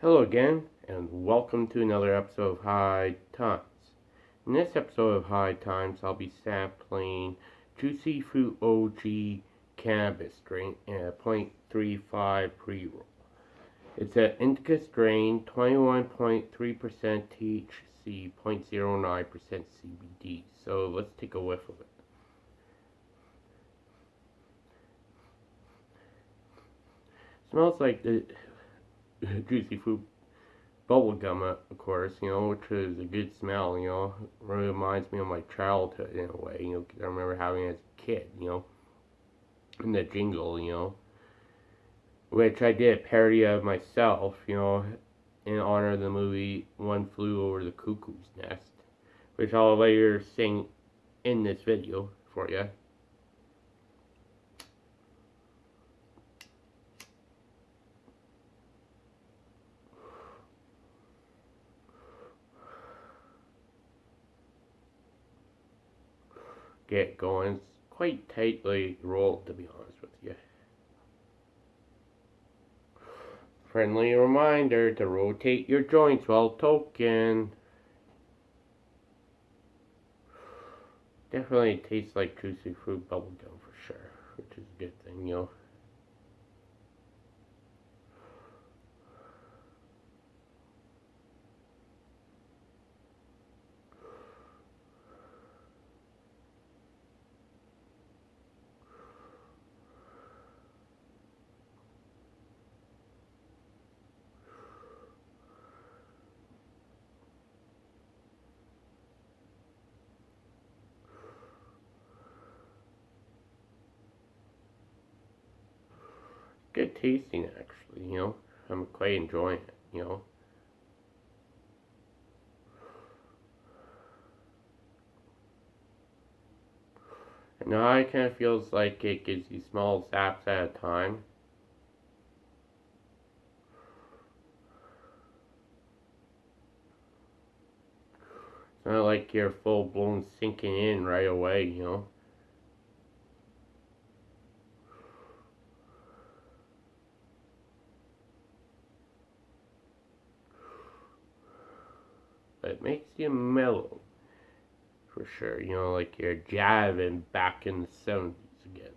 Hello again, and welcome to another episode of High Times. In this episode of High Times, I'll be sampling Juicy Fruit OG Cannabis strain in a 0.35 pre-roll. It's an indica strain, 21.3% THC, 0.09% CBD. So let's take a whiff of it. Smells like the juicy fruit bubble gum, uh, of course, you know, which is a good smell, you know. really reminds me of my childhood in a way, you know, I remember having it as a kid, you know. And the jingle, you know. Which I did a parody of myself, you know, in honor of the movie One Flew Over the Cuckoo's Nest, which I'll later sing in this video for you. Get going. It's quite tightly rolled, to be honest with you. Friendly reminder to rotate your joints while toking. Definitely tastes like juicy fruit bubblegum for sure, which is a good thing, you know. Good tasting actually, you know. I'm quite enjoying it, you know. And now it kind of feels like it gives you small zaps at a time. It's not like you're full blown sinking in right away, you know. It makes you mellow for sure. You know, like you're jiving back in the 70s again.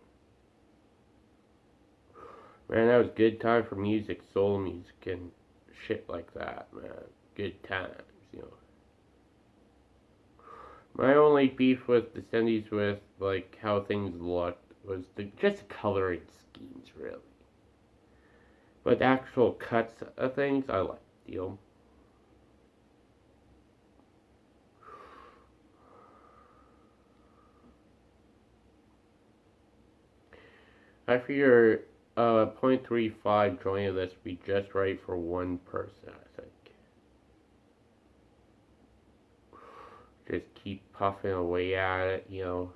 Man, that was good time for music, soul music, and shit like that, man. Good times, you know. My only beef with the 70s with, like, how things looked was the just coloring schemes, really. But the actual cuts of things, I liked, you know. I figure uh, 0.35 joint of this would be just right for one person, I think. Just keep puffing away at it, you know.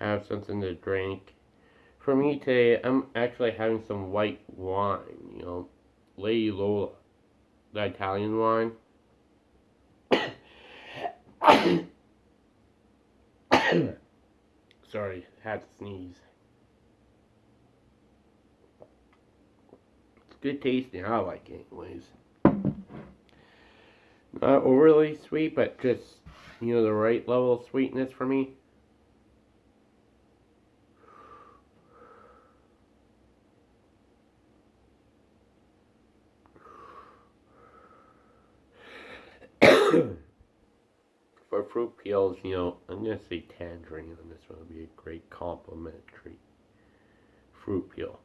Have something to drink. For me today, I'm actually having some white wine, you know. Lady Lola, the Italian wine. Sorry, had to sneeze. It's good tasting. I like it anyways. Not overly sweet, but just, you know, the right level of sweetness for me. for fruit peels, you know, I'm going to say tangerine on this one would be a great complementary fruit peel.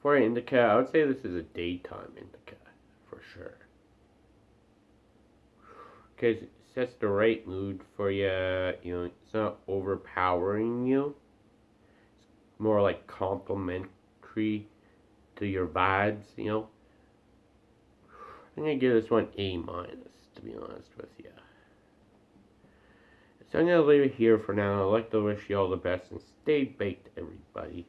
For an indica, I would say this is a daytime indica, for sure. Because it sets the right mood for you, you know, it's not overpowering you. It's more like complementary to your vibes, you know. I'm gonna give this one A minus, to be honest with you. So I'm gonna leave it here for now. I'd like to wish you all the best and stay baked, everybody.